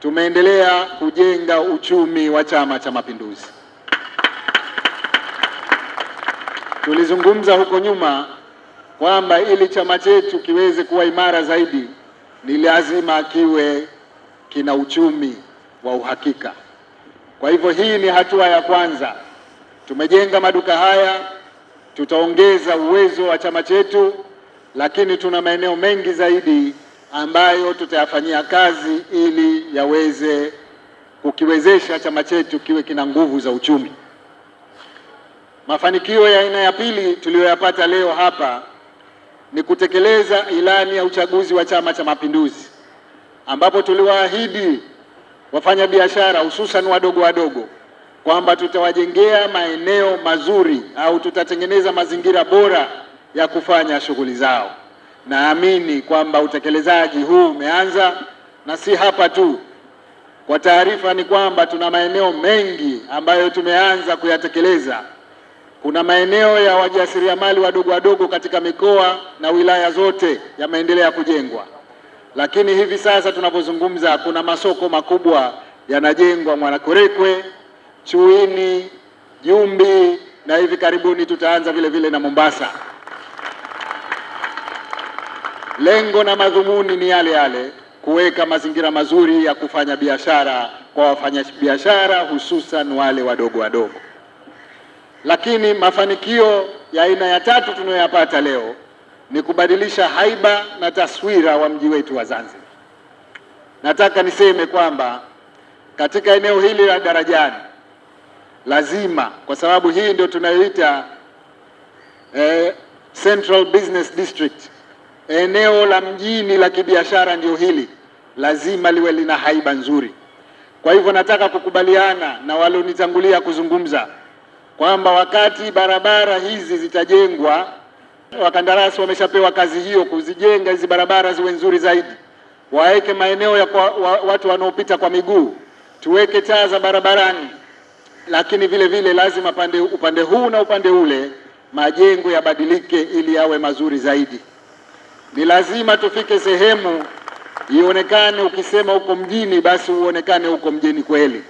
tumeendelea kujenga uchumi wa Chama cha Mapinduzi. Tulizungumza huko nyuma kwamba ili chama chetu kiweze kuwa imara zaidi ni lazima kiwe kina uchumi wa uhakika. Kwa hivyo hii ni hatua ya kwanza. Tumejenga maduka haya, tutaongeza uwezo wa chama chetu, lakini tuna maeneo mengi zaidi ambayo tutayafanyia kazi ili yaweze kukiwezesha chama chetu kiwe kina nguvu za uchumi. Mafanikio ya aina ya pili tuliyoyapata leo hapa ni kutekeleza ilani ya uchaguzi wa Chama cha Mapinduzi ambapo tuliwaahidi wafanyabiashara hususan wadogo wadogo kwamba tutawajengea maeneo mazuri au tutatengeneza mazingira bora ya kufanya shughuli zao. Naamini kwamba utekelezaji huu umeanza na si hapa tu. Kwa taarifa ni kwamba tuna maeneo mengi ambayo tumeanza kuyatekeleza. Kuna maeneo ya wajasiriamali wadogo wadogo katika mikoa na wilaya zote yameendelea kujengwa, lakini hivi sasa tunapozungumza, kuna masoko makubwa yanajengwa Mwanakwerekwe, Chuini, Jumbi na hivi karibuni tutaanza vile vile na Mombasa. Lengo na madhumuni ni yale yale, kuweka mazingira mazuri ya kufanya biashara kwa wafanyabiashara hususan wale wadogo wadogo. Lakini mafanikio ya aina ya tatu tunayoyapata leo ni kubadilisha haiba na taswira wa mji wetu wa Zanzibar. Nataka niseme kwamba katika eneo hili la Darajani lazima, kwa sababu hii ndio tunayoita eh, Central Business District, eneo la mjini la kibiashara ndio hili, lazima liwe lina haiba nzuri. Kwa hivyo nataka kukubaliana na walionitangulia kuzungumza kwamba wakati barabara hizi zitajengwa, wakandarasi wameshapewa kazi hiyo kuzijenga hizi barabara ziwe nzuri zaidi, waweke maeneo ya kwa, wa, watu wanaopita kwa miguu, tuweke taa za barabarani, lakini vile vile lazima pande, upande huu na upande ule majengo yabadilike ili yawe mazuri zaidi. Ni lazima tufike sehemu ionekane, ukisema uko mjini basi uonekane huko mjini kweli.